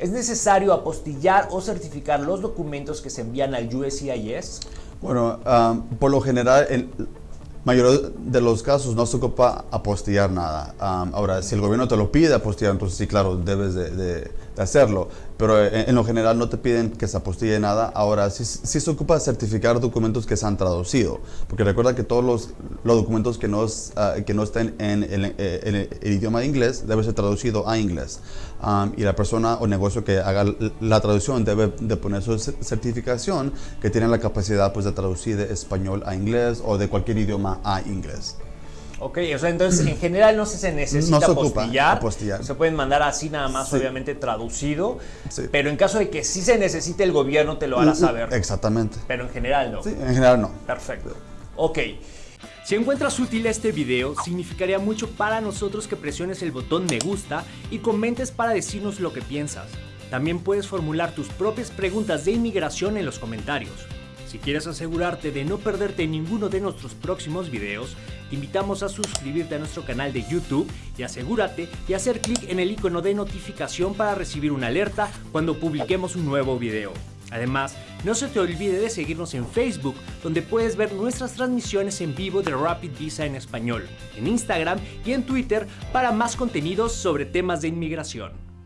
¿Es necesario apostillar o certificar los documentos que se envían al USCIS? Bueno, por lo general, en mayor de los casos no se ocupa apostillar nada. Ahora, si el gobierno te lo pide apostillar, entonces sí, claro, debes de, de- de hacerlo. Pero en, en lo general no te piden que se apostille nada. Ahora, sí, sí se ocupa certificar documentos que se han traducido. Porque recuerda que todos los, los documentos que no, es, ah, que no estén en el, eh, en el- idioma inglés debe ser traducido a inglés. Um, y la persona o negocio que haga la traducción debe de poner su cer- certificación que tiene la capacidad pues, de traducir de español a inglés o de cualquier idioma a inglés. Ok, o sea, entonces en general no se, se necesita No se ocupa apostillar. apostillar. Se pueden mandar así nada más, Sí. obviamente traducido. Sí. Pero en caso de que sí se necesite, el gobierno te lo hará saber. Exactamente. Pero en general no. Sí, en general no. Perfecto. Ok. Si encuentras útil este video, significaría mucho para nosotros que presiones el botón me gusta y comentes para decirnos lo que piensas. También puedes formular tus propias preguntas de inmigración en los comentarios. Si quieres asegurarte de no perderte ninguno de nuestros próximos videos, te invitamos a suscribirte a nuestro canal de YouTube y asegúrate de hacer clic en el icono de notificación para recibir una alerta cuando publiquemos un nuevo video. Además, no se te olvide de seguirnos en Facebook, donde puedes ver nuestras transmisiones en vivo de Rapid Visa en español, en Instagram y en Twitter para más contenidos sobre temas de inmigración.